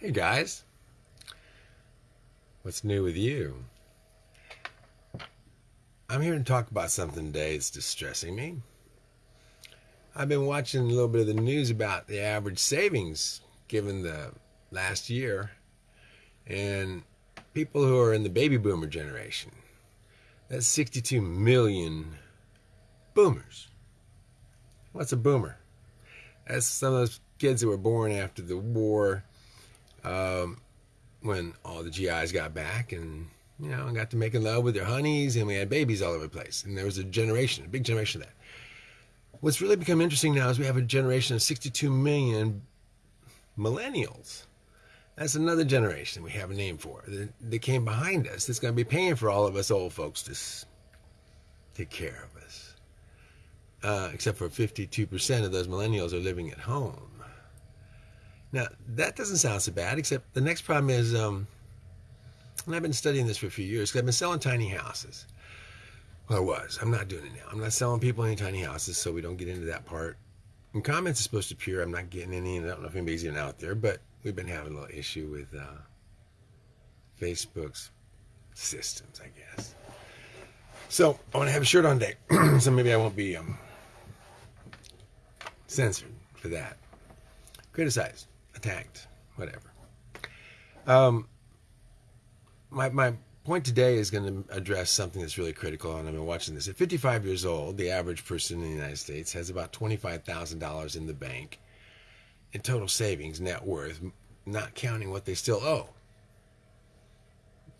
Hey guys, what's new with you? I'm here to talk about something today that's distressing me. I've been watching a little bit of the news about the average savings given the last year and people who are in the baby boomer generation. That's 62 million boomers. What's a boomer? That's some of those kids that were born after the war um, when all the GIs got back and you know got to making love with their honeys and we had babies all over the place and there was a generation, a big generation of that. What's really become interesting now is we have a generation of 62 million millennials. That's another generation we have a name for that, came behind us that's going to be paying for all of us old folks to take care of us. Uh, except for 52% of those millennials are living at home. Now, that doesn't sound so bad, except the next problem is, um, and I've been studying this for a few years, because I've been selling tiny houses. Well, I was. I'm not doing it now. I'm not selling people any tiny houses, so we don't get into that part. And comments are supposed to appear. I'm not getting any, and I don't know if anybody's even out there, but we've been having a little issue with uh, Facebook's systems, I guess. So I want to have a shirt on deck, so maybe I won't be um, censored for that. Criticized attacked, whatever. Um, my, my point today is going to address something that's really critical, and I've been watching this. At 55 years old, the average person in the United States has about $25,000 in the bank in total savings, net worth, not counting what they still owe.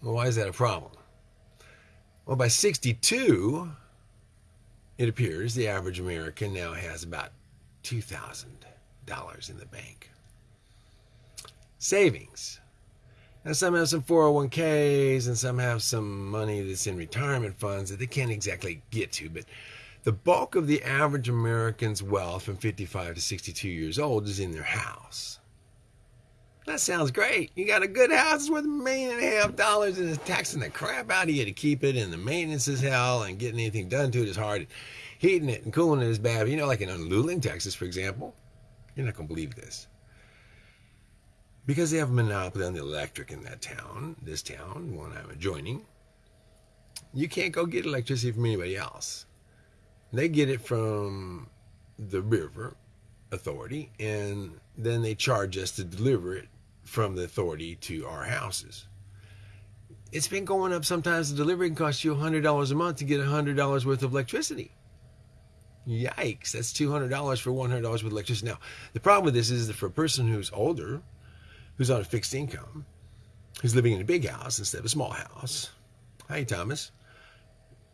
Well, why is that a problem? Well, by 62, it appears the average American now has about $2,000 in the bank savings. Now, some have some 401ks and some have some money that's in retirement funds that they can't exactly get to. But the bulk of the average American's wealth from 55 to 62 years old is in their house. That sounds great. You got a good house, worth a million and a half dollars, and it's taxing the crap out of you to keep it, and the maintenance is hell, and getting anything done to it is hard. Heating it and cooling it is bad. You know, like in Luling, Texas, for example, you're not going to believe this because they have a monopoly on the electric in that town, this town, one I'm adjoining, you can't go get electricity from anybody else. They get it from the river authority, and then they charge us to deliver it from the authority to our houses. It's been going up. Sometimes the delivery can cost you $100 a month to get $100 worth of electricity. Yikes, that's $200 for $100 worth of electricity. Now, the problem with this is that for a person who's older, who's on a fixed income, who's living in a big house instead of a small house. Hi, Thomas.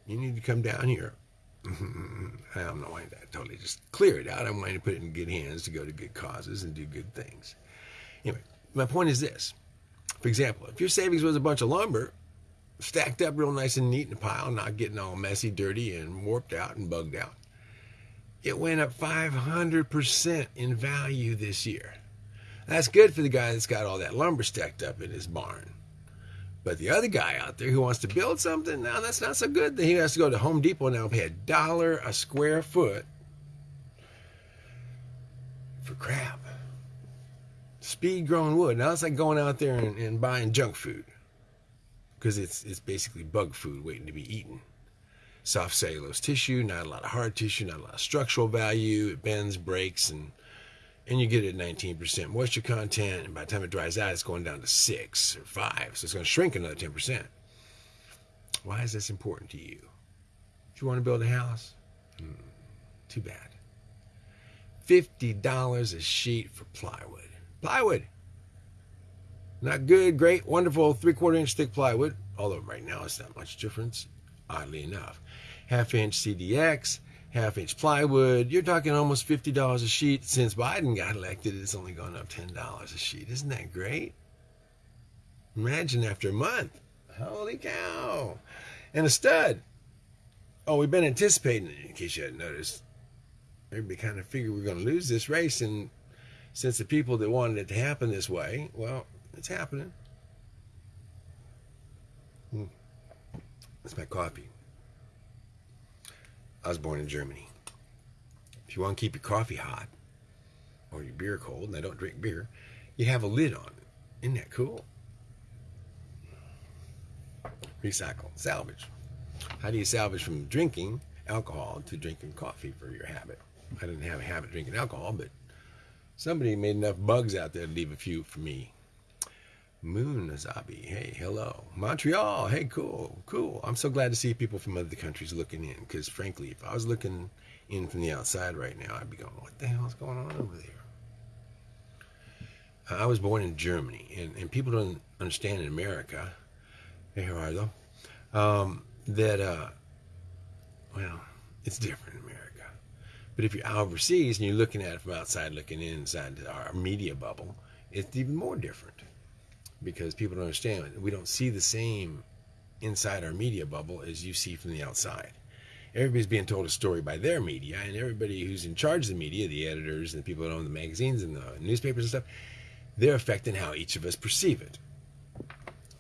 You need to come down here. I'm not wanting to totally just clear it out. I'm wanting to put it in good hands to go to good causes and do good things. Anyway, my point is this. For example, if your savings was a bunch of lumber, stacked up real nice and neat in a pile, not getting all messy, dirty, and warped out and bugged out, it went up 500% in value this year. That's good for the guy that's got all that lumber stacked up in his barn. But the other guy out there who wants to build something, now that's not so good. He has to go to Home Depot now and pay a dollar a square foot for crap. Speed grown wood. Now it's like going out there and, and buying junk food because it's it's basically bug food waiting to be eaten. Soft cellulose tissue, not a lot of hard tissue, not a lot of structural value. It bends, breaks, and and you get it at 19% moisture content, and by the time it dries out, it's going down to 6 or 5, so it's going to shrink another 10%. Why is this important to you? Do you want to build a house, hmm, too bad. $50 a sheet for plywood. Plywood! Not good, great, wonderful, three quarter inch thick plywood, although right now it's not much difference, oddly enough. Half inch CDX, half inch plywood. You're talking almost $50 a sheet. Since Biden got elected, it's only gone up $10 a sheet. Isn't that great? Imagine after a month. Holy cow. And a stud. Oh, we've been anticipating it, in case you hadn't noticed. Everybody kind of figured we are going to lose this race. And since the people that wanted it to happen this way, well, it's happening. Hmm. That's my coffee. I was born in Germany. If you want to keep your coffee hot or your beer cold, and I don't drink beer, you have a lid on it. Isn't that cool? Recycle, salvage. How do you salvage from drinking alcohol to drinking coffee for your habit? I didn't have a habit drinking alcohol, but somebody made enough bugs out there to leave a few for me. Moon Azabi, hey, hello. Montreal, hey, cool, cool. I'm so glad to see people from other countries looking in because, frankly, if I was looking in from the outside right now, I'd be going, what the hell is going on over there? I was born in Germany, and, and people don't understand in America, here are though, um, that, uh, well, it's different in America. But if you're overseas and you're looking at it from outside, looking inside our media bubble, it's even more different because people don't understand. We don't see the same inside our media bubble as you see from the outside. Everybody's being told a story by their media, and everybody who's in charge of the media, the editors and the people that own the magazines and the newspapers and stuff, they're affecting how each of us perceive it.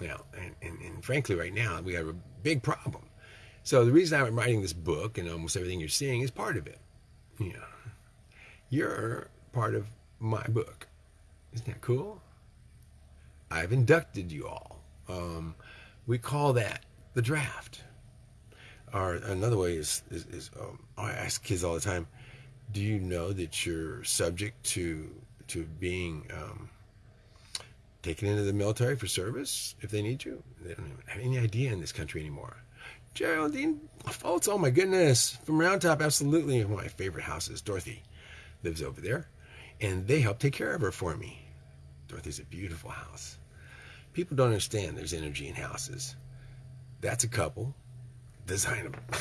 Now, and, and, and frankly, right now, we have a big problem. So the reason I'm writing this book and almost everything you're seeing is part of it. You know, you're part of my book. Isn't that cool? I've inducted you all. Um, we call that the draft. Or another way is, is, is um, I ask kids all the time, do you know that you're subject to to being um, taken into the military for service if they need you? They don't even have any idea in this country anymore. Geraldine Fultz, oh my goodness, from Round Top, absolutely one of my favorite houses. Dorothy lives over there, and they help take care of her for me. Dorothy's a beautiful house. People don't understand there's energy in houses. That's a couple. Design a,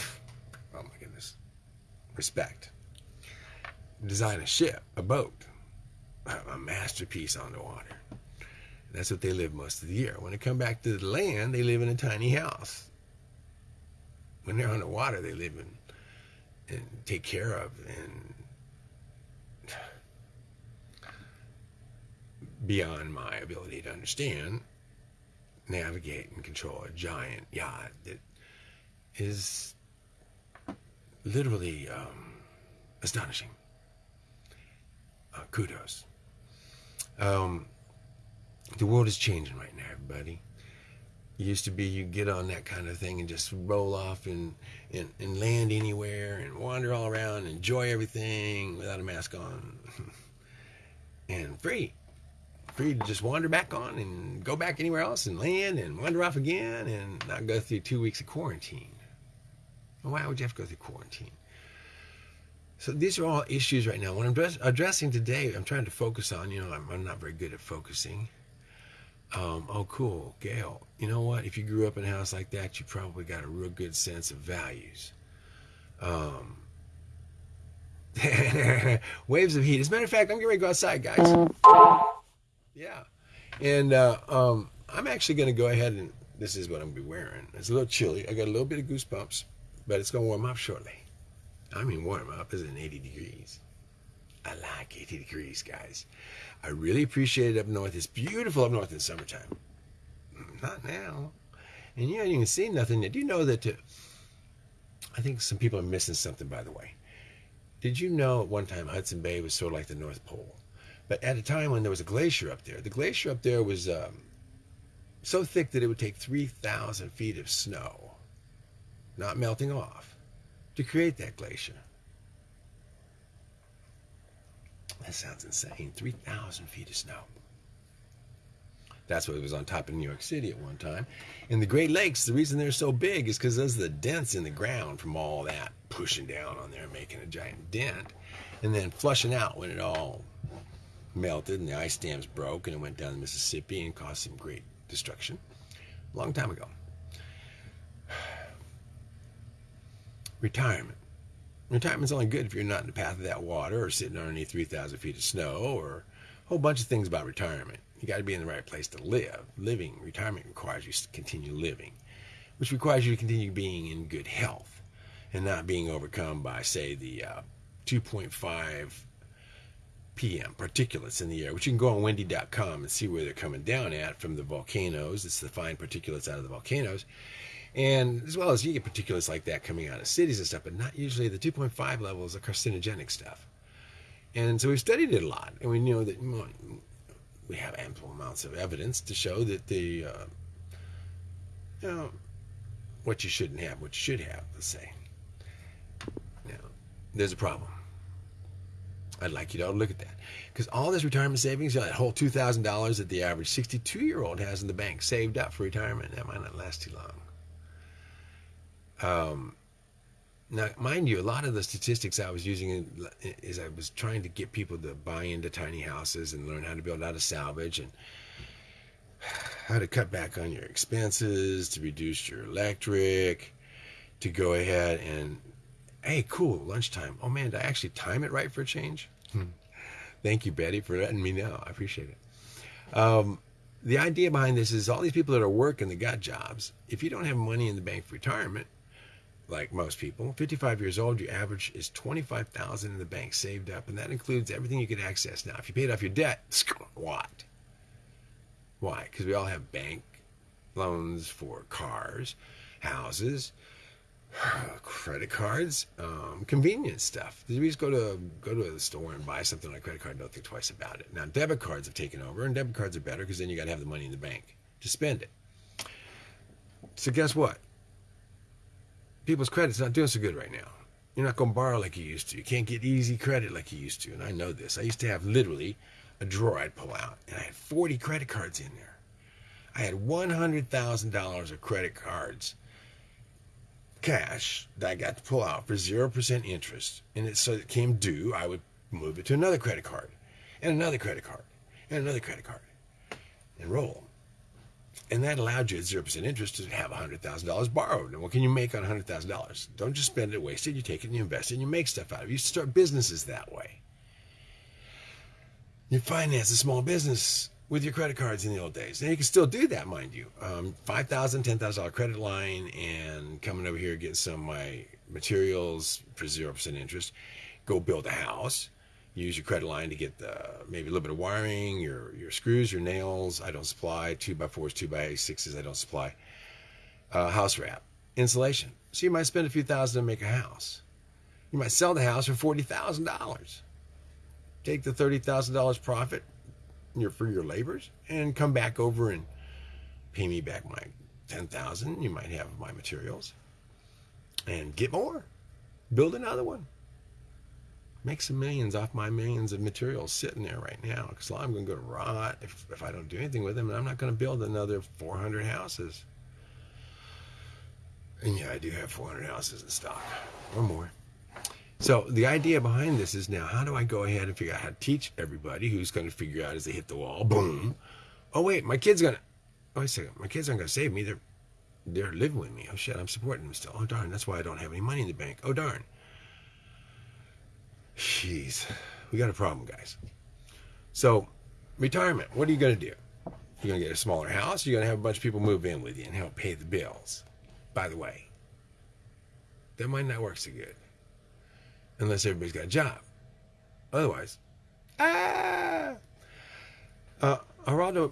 oh my goodness, respect. Design a ship, a boat, a masterpiece on the water. That's what they live most of the year. When they come back to the land, they live in a tiny house. When they're on the water, they live in and take care of and beyond my ability to understand, navigate and control a giant yacht that is literally um, astonishing. Uh, kudos. Um, the world is changing right now, everybody. It used to be you get on that kind of thing and just roll off and, and, and land anywhere and wander all around enjoy everything without a mask on and free free to just wander back on and go back anywhere else and land and wander off again and not go through two weeks of quarantine. Why would you have to go through quarantine? So these are all issues right now. What I'm addressing today, I'm trying to focus on, you know, I'm, I'm not very good at focusing. Um, oh, cool, Gail. You know what? If you grew up in a house like that, you probably got a real good sense of values. Um, waves of heat. As a matter of fact, I'm getting ready to go outside, guys. Yeah. And uh, um, I'm actually going to go ahead and this is what I'm going to be wearing. It's a little chilly. I got a little bit of goosebumps, but it's going to warm up shortly. I mean, warm up is in 80 degrees. I like 80 degrees, guys. I really appreciate it up north. It's beautiful up north in summertime. Not now. And you haven't even seen nothing yet. Do you know that? To, I think some people are missing something, by the way. Did you know at one time Hudson Bay was sort of like the North Pole? But at a time when there was a glacier up there, the glacier up there was um, so thick that it would take 3,000 feet of snow, not melting off, to create that glacier. That sounds insane. 3,000 feet of snow. That's what it was on top of New York City at one time. And the Great Lakes, the reason they're so big is because there's the dents in the ground from all that pushing down on there, making a giant dent, and then flushing out when it all melted and the ice dams broke and it went down the Mississippi and caused some great destruction a long time ago. Retirement. Retirement's only good if you're not in the path of that water or sitting underneath 3,000 feet of snow or a whole bunch of things about retirement. You got to be in the right place to live. Living, retirement requires you to continue living, which requires you to continue being in good health and not being overcome by, say, the uh, 2.5 p.m. particulates in the air, which you can go on windy.com and see where they're coming down at from the volcanoes. It's the fine particulates out of the volcanoes. And as well as you get particulates like that coming out of cities and stuff, but not usually the 2.5 levels of carcinogenic stuff. And so we've studied it a lot, and we know that we have ample amounts of evidence to show that the, uh, you know, what you shouldn't have, what you should have, let's say. Now, there's a problem. I'd like you to look at that. Because all this retirement savings, that whole $2,000 that the average 62 year old has in the bank saved up for retirement, that might not last too long. Um, now, mind you, a lot of the statistics I was using is I was trying to get people to buy into tiny houses and learn how to build out a salvage and how to cut back on your expenses, to reduce your electric, to go ahead and, hey, cool, lunchtime. Oh man, did I actually time it right for a change? Hmm. Thank you, Betty, for letting me know. I appreciate it. Um, the idea behind this is all these people that are working, that got jobs, if you don't have money in the bank for retirement, like most people, 55 years old, your average is 25,000 in the bank saved up, and that includes everything you can access. Now, if you paid off your debt, what? Why? Because we all have bank loans for cars, houses, credit cards, um, convenience stuff. You just go to go to the store and buy something on a credit card. Don't think twice about it. Now, debit cards have taken over, and debit cards are better because then you got to have the money in the bank to spend it. So guess what? people's credit's not doing so good right now. You're not going to borrow like you used to. You can't get easy credit like you used to. And I know this. I used to have literally a drawer I'd pull out, and I had 40 credit cards in there. I had $100,000 of credit cards, cash, that I got to pull out for 0% interest. And it, so it came due, I would move it to another credit card, and another credit card, and another credit card, and roll. And that allowed you at 0% interest to have $100,000 borrowed. And what can you make on $100,000? Don't just spend it, waste it. You take it and you invest it and you make stuff out of it. You start businesses that way. You finance a small business with your credit cards in the old days. And you can still do that, mind you. Um, $5,000, $10,000 credit line and coming over here getting some of my materials for 0% interest. Go build a house use your credit line to get the, maybe a little bit of wiring, your, your screws, your nails. I don't supply. 2 by 4s 2 by 6s I don't supply. Uh, house wrap. Insulation. So you might spend a few thousand to make a house. You might sell the house for $40,000. Take the $30,000 profit your, for your labors and come back over and pay me back my 10000 You might have my materials. And get more. Build another one make some millions off my millions of materials sitting there right now because I'm going to go to rot if, if I don't do anything with them, and I'm not going to build another 400 houses. And yeah, I do have 400 houses in stock or more. So the idea behind this is now, how do I go ahead and figure out how to teach everybody who's going to figure out as they hit the wall, boom. Oh wait, my kid's gonna. Oh wait second, my kids aren't gonna save me. They're they're living with me. Oh shit, I'm supporting them still. Oh darn, that's why I don't have any money in the bank. Oh darn. Jeez, we got a problem, guys. So, retirement, what are you going to do? You're going to get a smaller house. You're going to have a bunch of people move in with you and help pay the bills. By the way, that might not work so good unless everybody's got a job. Otherwise, ah, uh, Geraldo,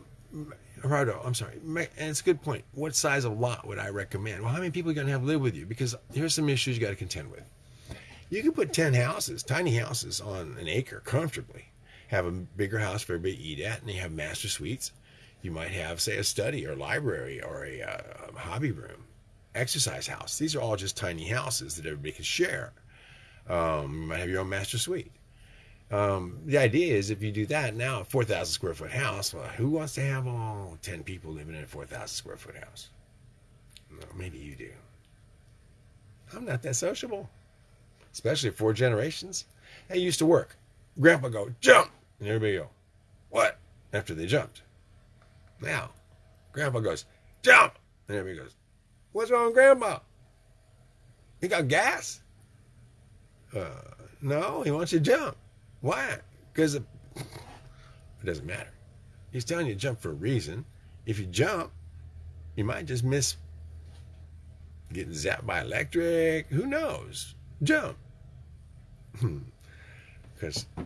Gerardo, I'm sorry, and it's a good point. What size of lot would I recommend? Well, how many people are going to have live with you? Because here's some issues you got to contend with. You can put 10 houses, tiny houses, on an acre comfortably. Have a bigger house for everybody to eat at, and you have master suites. You might have, say, a study or library or a, uh, a hobby room, exercise house. These are all just tiny houses that everybody can share. Um, you might have your own master suite. Um, the idea is if you do that now, a 4,000 square foot house, well, who wants to have all 10 people living in a 4,000 square foot house? Well, maybe you do. I'm not that sociable especially four generations. They used to work. Grandpa go, jump! And everybody go, what? After they jumped. Now, Grandpa goes, jump! And everybody goes, what's wrong with Grandpa? He got gas? Uh, no, he wants you to jump. Why? Because it, it doesn't matter. He's telling you to jump for a reason. If you jump, you might just miss getting zapped by electric. Who knows? Jump. Because hmm.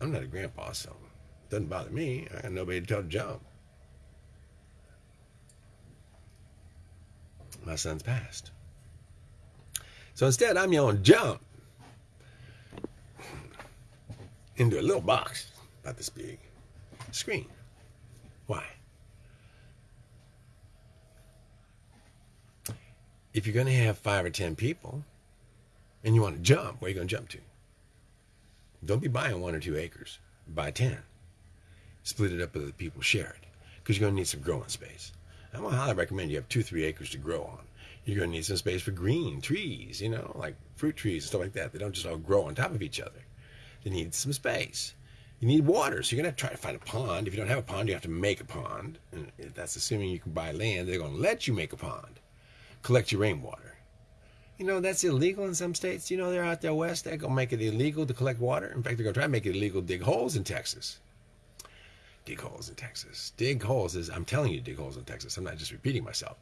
I'm not a grandpa, so it doesn't bother me. I got nobody to tell to jump. My son's passed. So instead, I'm yelling, jump! into a little box, about this big, screen. Why? If you're going to have five or 10 people and you want to jump, where are you going to jump to? Don't be buying one or two acres. Buy 10. Split it up with the people, share it, because you're going to need some growing space. I'm going to highly recommend you have two, three acres to grow on. You're going to need some space for green trees, you know, like fruit trees and stuff like that. They don't just all grow on top of each other. They need some space. You need water, so you're going to try to find a pond. If you don't have a pond, you have to make a pond. And that's assuming you can buy land. They're going to let you make a pond. Collect your rainwater. You know, that's illegal in some states. You know, they're out there west. They're to make it illegal to collect water. In fact, they're to try to make it illegal to dig holes in Texas. Dig holes in Texas. Dig holes is, I'm telling you, dig holes in Texas. I'm not just repeating myself.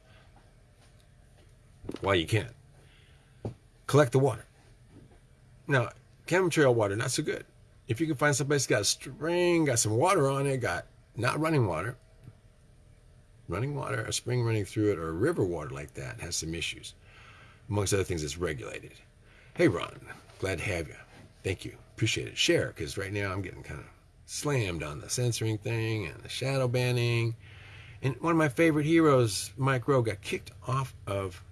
Why you can't. Collect the water. Now, chemtrail water, not so good. If you can find someplace that's got a spring, got some water on it, got not running water, running water, a spring running through it, or river water like that has some issues. Amongst other things, it's regulated. Hey, Ron, glad to have you. Thank you. Appreciate it. Share, because right now I'm getting kind of slammed on the censoring thing and the shadow banning. And one of my favorite heroes, Mike Rowe, got kicked off of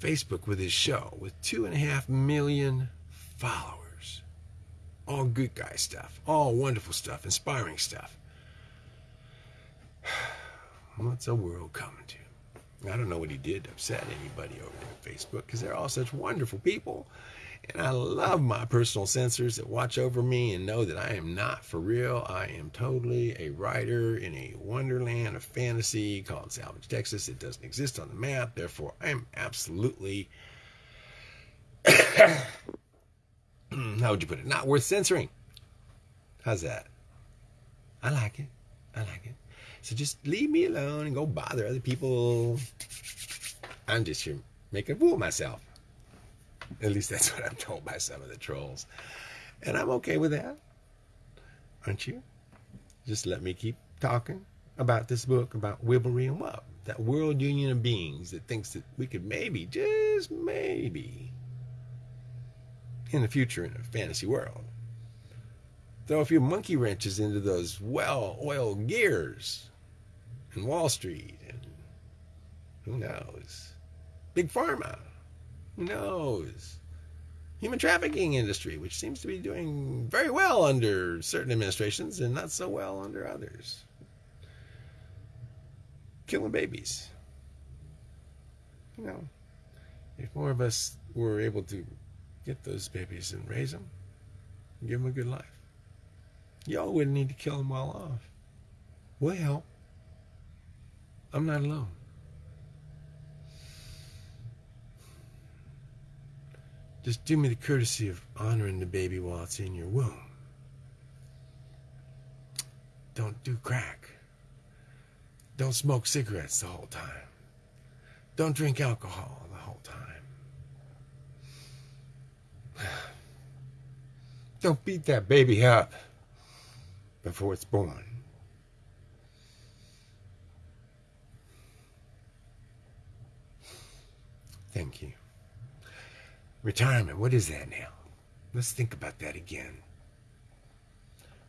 Facebook with his show with two and a half million followers. All good guy stuff, all wonderful stuff, inspiring stuff. What's the world coming to? I don't know what he did to upset anybody over there on Facebook because they're all such wonderful people. And I love my personal censors that watch over me and know that I am not for real. I am totally a writer in a wonderland of fantasy called Salvage, Texas. It doesn't exist on the map. Therefore, I am absolutely, how would you put it, not worth censoring. How's that? I like it. I like it. So just leave me alone and go bother other people. I'm just here making a fool of myself. At least that's what I'm told by some of the trolls. And I'm okay with that. Aren't you? Just let me keep talking about this book about Wibblery and Wub, that world union of beings that thinks that we could maybe, just maybe, in the future in a fantasy world, throw a few monkey wrenches into those well-oiled gears in Wall Street and who knows, Big Pharma. Who knows? Human trafficking industry, which seems to be doing very well under certain administrations and not so well under others. Killing babies. You know, if more of us were able to get those babies and raise them, and give them a good life, y'all wouldn't need to kill them all off. Well, I'm not alone. Just do me the courtesy of honoring the baby while it's in your womb. Don't do crack. Don't smoke cigarettes the whole time. Don't drink alcohol the whole time. Don't beat that baby up before it's born. Thank you. Retirement, what is that now? Let's think about that again.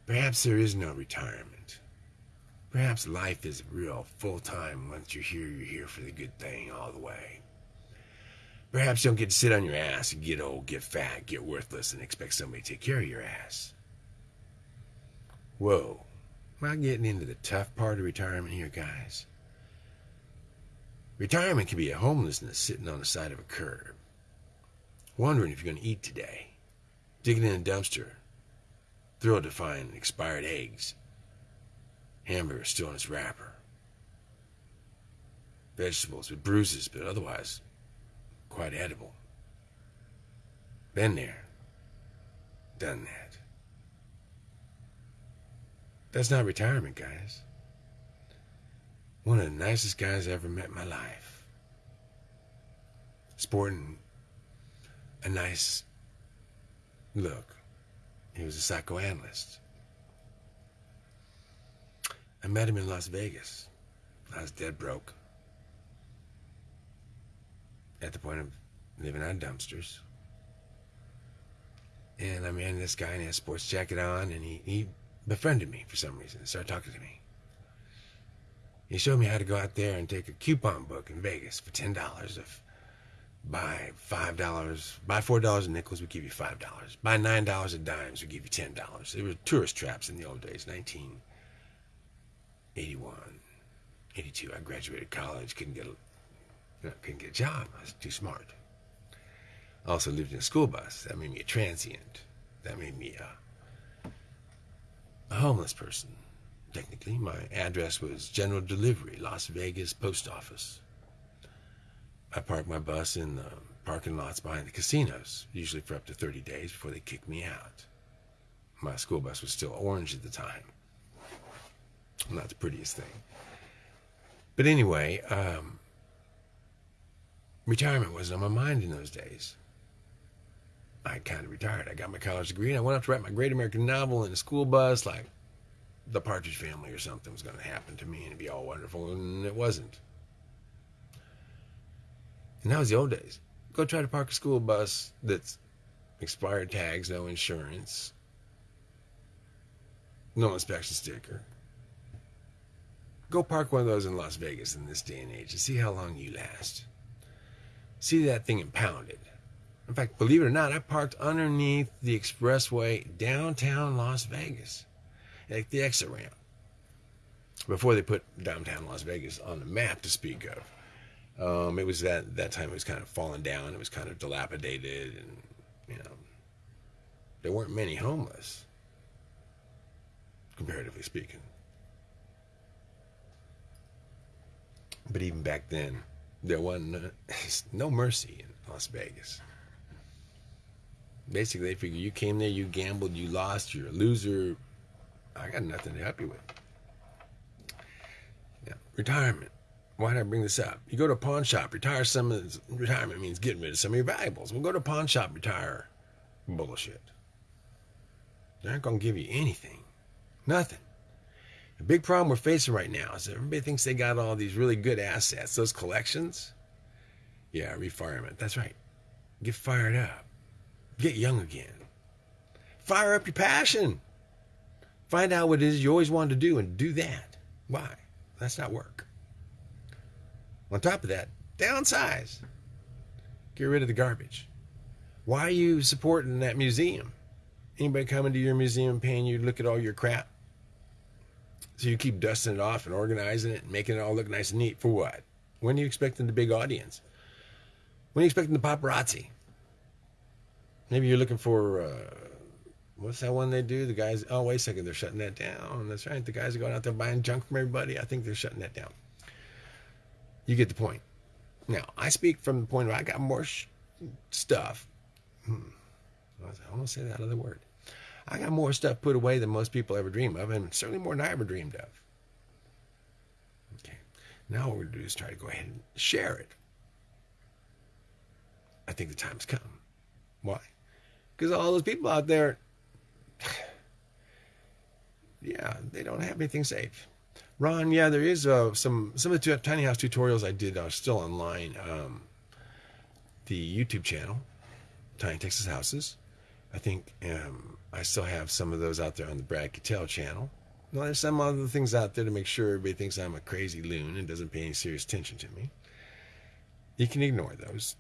Perhaps there is no retirement. Perhaps life is real full time. Once you're here, you're here for the good thing all the way. Perhaps you don't get to sit on your ass and get old, get fat, get worthless, and expect somebody to take care of your ass. Whoa. Am I getting into the tough part of retirement here, guys? Retirement can be a homelessness sitting on the side of a curb wondering if you're going to eat today, digging in a dumpster, thrilled to find expired eggs, hamburger still in its wrapper, vegetables with bruises, but otherwise quite edible. Been there, done that. That's not retirement, guys. One of the nicest guys I ever met in my life. Sporting a nice look. He was a psychoanalyst. I met him in Las Vegas. I was dead broke. At the point of living on dumpsters. And I met this guy and he had a sports jacket on and he, he befriended me for some reason. Started talking to me. He showed me how to go out there and take a coupon book in Vegas for ten dollars of Buy five dollars, buy four dollars in nickels, we give you five dollars. Buy nine dollars in dimes, we give you ten dollars. They were tourist traps in the old days, 1981, 82. I graduated college, couldn't get a, couldn't get a job. I was too smart. I also lived in a school bus. That made me a transient. That made me a, a homeless person. Technically, my address was General Delivery, Las Vegas Post Office. I parked my bus in the parking lots behind the casinos, usually for up to 30 days before they kicked me out. My school bus was still orange at the time. Not the prettiest thing. But anyway, um, retirement wasn't on my mind in those days. I kind of retired. I got my college degree and I went up to write my great American novel in a school bus, like the Partridge Family or something was going to happen to me and it'd be all wonderful, and it wasn't. And that was the old days. Go try to park a school bus that's expired tags, no insurance, no inspection sticker. Go park one of those in Las Vegas in this day and age and see how long you last. See that thing impounded. In fact, believe it or not, I parked underneath the expressway downtown Las Vegas at the exit ramp before they put downtown Las Vegas on the map to speak of. Um, it was that that time it was kind of falling down. It was kind of dilapidated, and you know, there weren't many homeless, comparatively speaking. But even back then, there wasn't no mercy in Las Vegas. Basically, they figure you came there, you gambled, you lost, you're a loser. I got nothing to help you with. Yeah, retirement why did I bring this up? You go to a pawn shop, retire some of this, retirement means getting rid of some of your valuables. We'll go to a pawn shop, retire. Bullshit. They're not going to give you anything. Nothing. The big problem we're facing right now is everybody thinks they got all these really good assets, those collections. Yeah, refinement. That's right. Get fired up. Get young again. Fire up your passion. Find out what it is you always wanted to do and do that. Why? That's not work. On top of that, downsize. Get rid of the garbage. Why are you supporting that museum? Anybody coming to your museum paying you to look at all your crap? So you keep dusting it off and organizing it and making it all look nice and neat. For what? When are you expecting the big audience? When are you expecting the paparazzi? Maybe you're looking for, uh, what's that one they do? The guys, oh, wait a second, they're shutting that down. That's right. The guys are going out there buying junk from everybody. I think they're shutting that down. You get the point. Now, I speak from the point of I got more stuff. Hmm. I almost say that other word. I got more stuff put away than most people ever dream of, and certainly more than I ever dreamed of. Okay. Now what we're going to do is try to go ahead and share it. I think the time's come. Why? Because all those people out there, yeah, they don't have anything safe. Ron, yeah, there is uh, some some of the tiny house tutorials I did are still online. Um, the YouTube channel, Tiny Texas Houses. I think um, I still have some of those out there on the Brad Kittel channel. Well, there's some other things out there to make sure everybody thinks I'm a crazy loon and doesn't pay any serious attention to me. You can ignore those,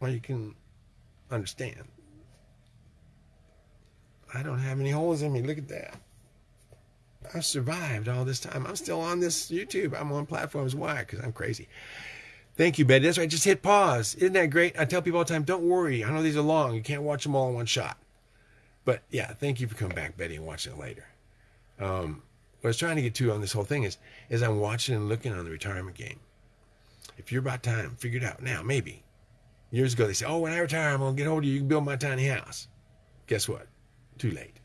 or you can understand. I don't have any holes in me. Look at that. I've survived all this time. I'm still on this YouTube. I'm on platforms. Why? Because I'm crazy. Thank you, Betty. That's right. Just hit pause. Isn't that great? I tell people all the time, don't worry. I know these are long. You can't watch them all in one shot. But yeah, thank you for coming back, Betty, and watching it later. Um, what I was trying to get to on this whole thing is, is I'm watching and looking on the retirement game. If you're about time, figure it out now. Maybe years ago they said, "Oh, when I retire, I'm gonna get hold of you. You can build my tiny house." Guess what? Too late.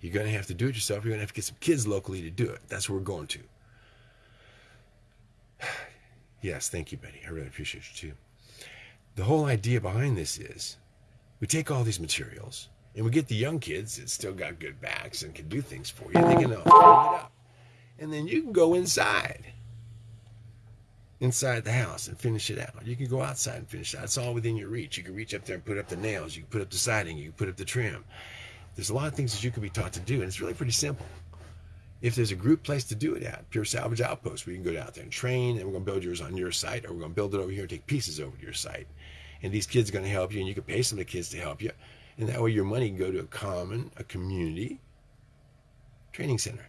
You're going to have to do it yourself. You're going to have to get some kids locally to do it. That's where we're going to. yes, thank you, Betty. I really appreciate you too. The whole idea behind this is we take all these materials and we get the young kids that still got good backs and can do things for you. They can uh, it up. And then you can go inside inside the house and finish it out. You can go outside and finish it out. It's all within your reach. You can reach up there and put up the nails. You can put up the siding. You can put up the trim. There's a lot of things that you can be taught to do, and it's really pretty simple. If there's a group place to do it at, Pure Salvage Outpost, we can go out there and train, and we're going to build yours on your site, or we're going to build it over here and take pieces over to your site and these kids are going to help you, and you can pay some of the kids to help you, and that way your money can go to a common, a community training center,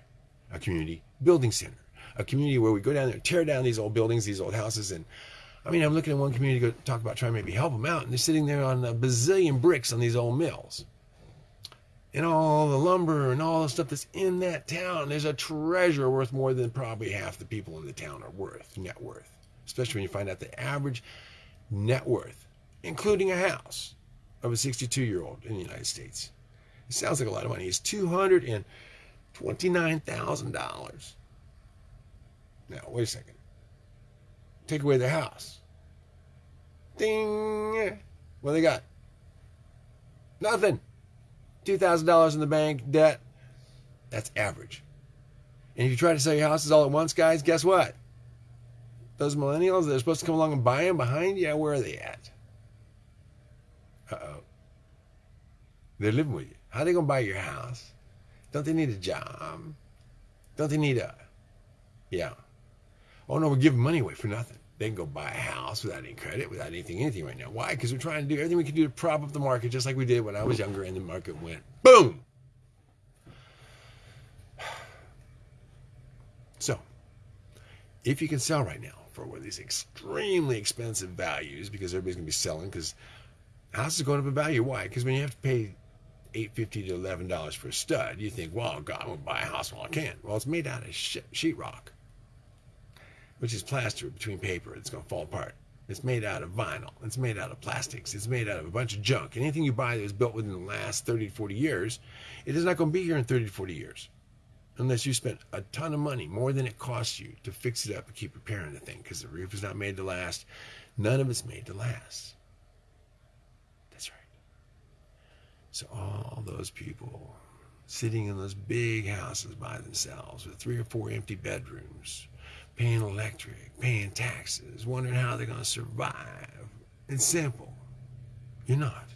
a community building center, a community where we go down there, tear down these old buildings, these old houses, and I mean, I'm looking at one community go talk about trying to maybe help them out, and they're sitting there on a bazillion bricks on these old mills. And all the lumber and all the stuff that's in that town, there's a treasure worth more than probably half the people in the town are worth, net worth. Especially when you find out the average net worth, including a house, of a 62 year old in the United States. It sounds like a lot of money. It's $229,000. Now, wait a second. Take away their house. Ding! What they got? Nothing. $2,000 in the bank, debt. That's average. And if you try to sell your houses all at once, guys, guess what? Those millennials that are supposed to come along and buy them behind you, where are they at? Uh oh. They're living with you. How are they going to buy your house? Don't they need a job? Don't they need a. Yeah. Oh no, we're giving money away for nothing. They can go buy a house without any credit, without anything, anything right now. Why? Because we're trying to do everything we can do to prop up the market, just like we did when I was younger, and the market went boom. So, if you can sell right now for one of these extremely expensive values, because everybody's going to be selling, because houses are going up in value. Why? Because when you have to pay eight fifty to eleven dollars for a stud, you think, "Well, God, I'm to buy a house while I can." Well, it's made out of sh sheetrock which is plaster between paper. It's going to fall apart. It's made out of vinyl. It's made out of plastics. It's made out of a bunch of junk. Anything you buy that was built within the last 30 to 40 years, it is not going to be here in 30 to 40 years. Unless you spent a ton of money, more than it costs you, to fix it up and keep repairing the thing, because the roof is not made to last. None of it's made to last. That's right. So all those people sitting in those big houses by themselves with three or four empty bedrooms, paying electric, paying taxes, wondering how they're going to survive. It's simple. You're not.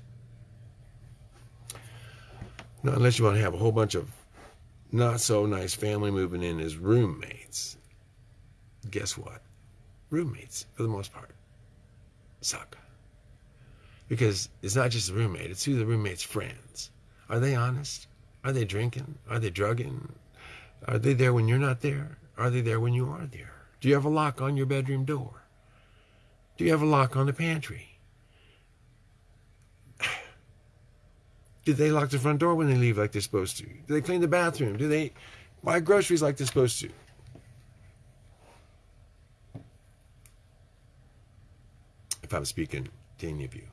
Not unless you want to have a whole bunch of not so nice family moving in as roommates. Guess what? Roommates, for the most part, suck. Because it's not just the roommate, it's who the roommate's friends. Are they honest? Are they drinking? Are they drugging? Are they there when you're not there? Are they there when you are there? Do you have a lock on your bedroom door? Do you have a lock on the pantry? Do they lock the front door when they leave like they're supposed to? Do they clean the bathroom? Do they buy groceries like they're supposed to? If I'm speaking to any of you,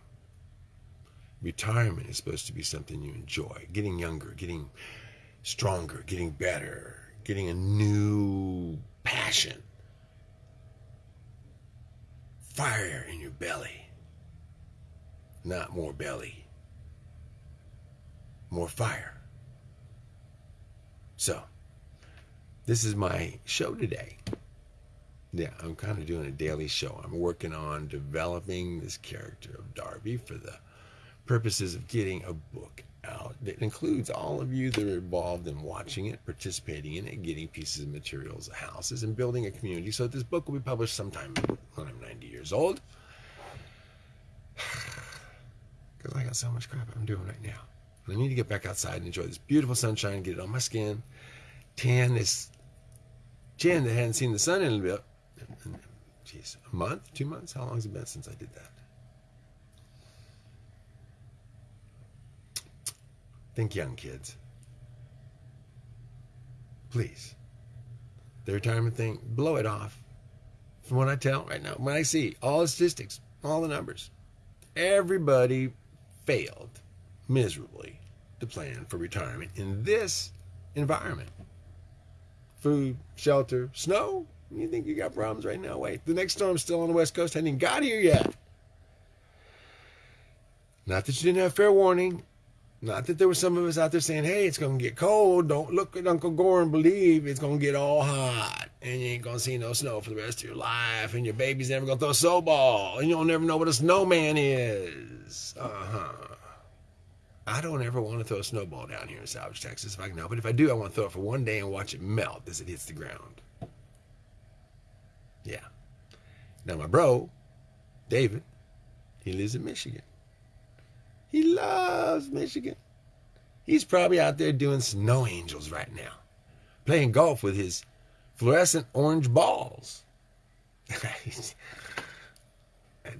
retirement is supposed to be something you enjoy. Getting younger, getting stronger, getting better, getting a new passion. Fire in your belly. Not more belly. More fire. So, this is my show today. Yeah, I'm kind of doing a daily show. I'm working on developing this character of Darby for the purposes of getting a book out that includes all of you that are involved in watching it, participating in it, getting pieces of materials, houses, and building a community. So this book will be published sometime when I'm 90 years old. Because I got so much crap I'm doing right now. I need to get back outside and enjoy this beautiful sunshine, get it on my skin, tan this chin that hadn't seen the sun in a bit. Jeez, a month, two months? How long has it been since I did that? Think young, kids. Please. The retirement thing, blow it off. From what I tell right now, when I see all the statistics, all the numbers, everybody failed miserably to plan for retirement in this environment. Food, shelter, snow. You think you got problems right now? Wait, the next storm's still on the west coast. Hadn't even got here yet. Not that you didn't have fair warning. Not that there were some of us out there saying, hey, it's going to get cold. Don't look at Uncle Gore and believe it's going to get all hot. And you ain't going to see no snow for the rest of your life. And your baby's never going to throw a snowball. And you'll never know what a snowman is. Uh huh. I don't ever want to throw a snowball down here in Salvage, Texas if I can help it. If I do, I want to throw it for one day and watch it melt as it hits the ground. Yeah. Now, my bro, David, He lives in Michigan. He loves Michigan. He's probably out there doing snow angels right now, playing golf with his fluorescent orange balls.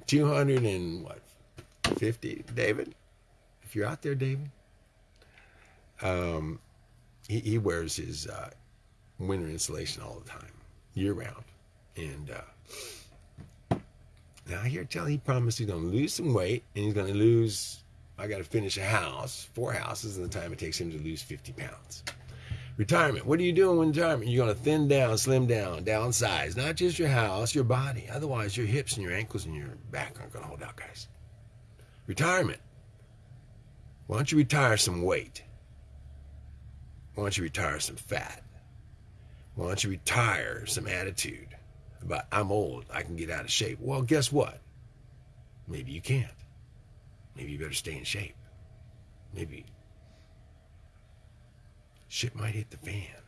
200 and what, 50, David? If you're out there, David, um, he, he wears his uh, winter insulation all the time, year round. And uh, now I hear tell he promised he's going to lose some weight and he's going to lose. I got to finish a house, four houses in the time it takes him to lose 50 pounds. Retirement. What are you doing in retirement? You're going to thin down, slim down, downsize. Not just your house, your body. Otherwise, your hips and your ankles and your back aren't going to hold out, guys. Retirement. Why don't you retire some weight? Why don't you retire some fat? Why don't you retire some attitude about I'm old, I can get out of shape? Well, guess what? Maybe you can't. Maybe you better stay in shape. Maybe shit might hit the fan.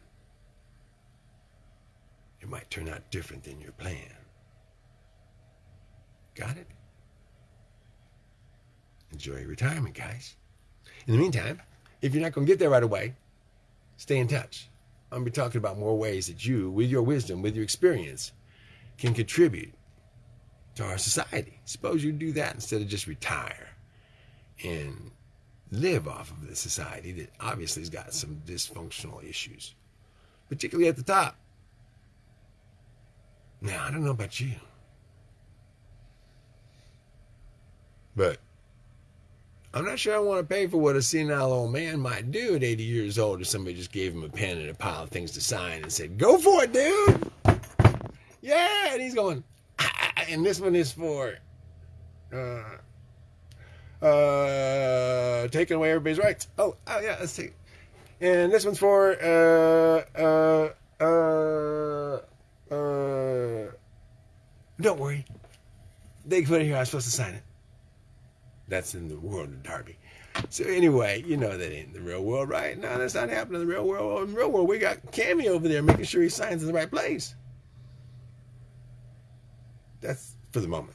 It might turn out different than your plan. Got it? Enjoy retirement, guys. In the meantime, if you're not going to get there right away, Stay in touch. I'm going to be talking about more ways that you, with your wisdom, with your experience, can contribute to our society. Suppose you do that instead of just retire and live off of the society that obviously has got some dysfunctional issues, particularly at the top. Now, I don't know about you, but I'm not sure I want to pay for what a senile old man might do at 80 years old if somebody just gave him a pen and a pile of things to sign and said, Go for it, dude! Yeah! And he's going, ah, and this one is for uh, uh, taking away everybody's rights. Oh, oh yeah, let's see. And this one's for uh, uh, uh, uh, don't worry. They put it here. I'm supposed to sign it. That's in the world of Darby. So anyway, you know that ain't the real world, right? No, that's not happening in the real world. In the real world, we got Cammy over there making sure he signs in the right place. That's for the moment.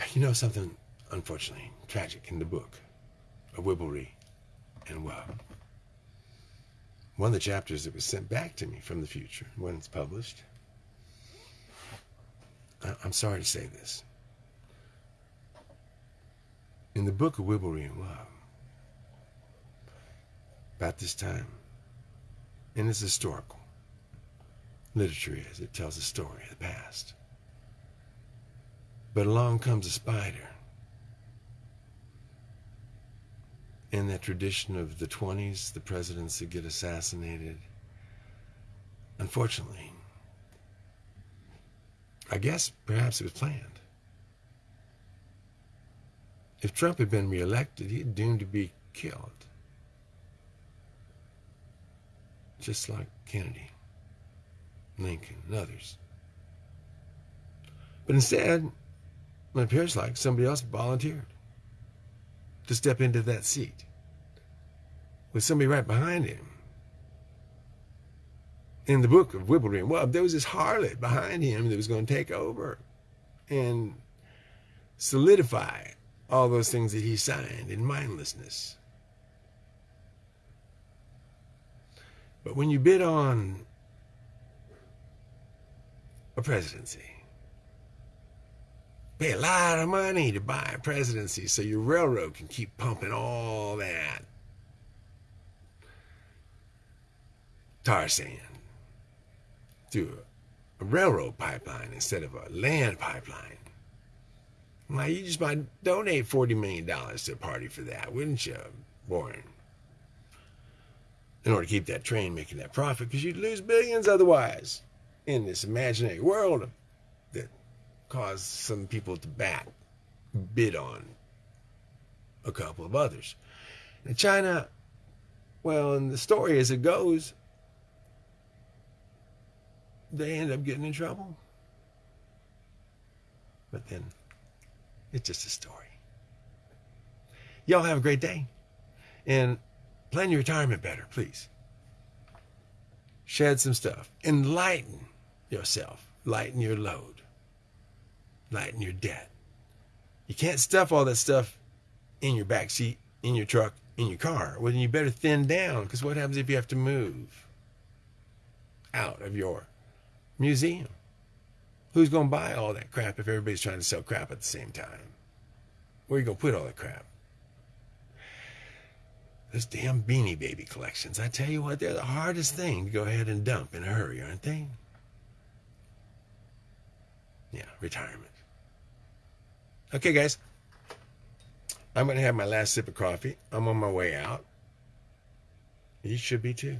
You know something, unfortunately, tragic in the book of Wibblery and Wub. One of the chapters that was sent back to me from the future when it's published. I'm sorry to say this in the book of Wibblery and Wub, about this time, and it's historical. Literature is, it tells a story of the past. But along comes a spider. In that tradition of the 20s, the presidents that get assassinated, unfortunately, I guess perhaps it was planned. If Trump had been reelected, he'd doomed to be killed. Just like Kennedy, Lincoln, and others. But instead, it appears like somebody else volunteered to step into that seat with somebody right behind him. In the book of Wibblery and there was this harlot behind him that was going to take over and solidify all those things that he signed in mindlessness. But when you bid on a presidency, pay a lot of money to buy a presidency so your railroad can keep pumping all that tar sand through a railroad pipeline instead of a land pipeline. Why, you just might donate $40 million to a party for that, wouldn't you, Warren? In order to keep that train making that profit, because you'd lose billions otherwise in this imaginary world that caused some people to back, bid on a couple of others. In China, well, in the story as it goes, they end up getting in trouble. But then it's just a story. Y'all have a great day. And plan your retirement better, please. Shed some stuff. Enlighten yourself. Lighten your load. Lighten your debt. You can't stuff all that stuff in your back seat, in your truck, in your car. Well, then you better thin down because what happens if you have to move out of your museum? Who's going to buy all that crap if everybody's trying to sell crap at the same time? Where are you going to put all that crap? Those damn beanie baby collections. I tell you what, they're the hardest thing to go ahead and dump in a hurry, aren't they? Yeah, retirement. Okay, guys. I'm going to have my last sip of coffee. I'm on my way out. You should be too.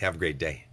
Have a great day.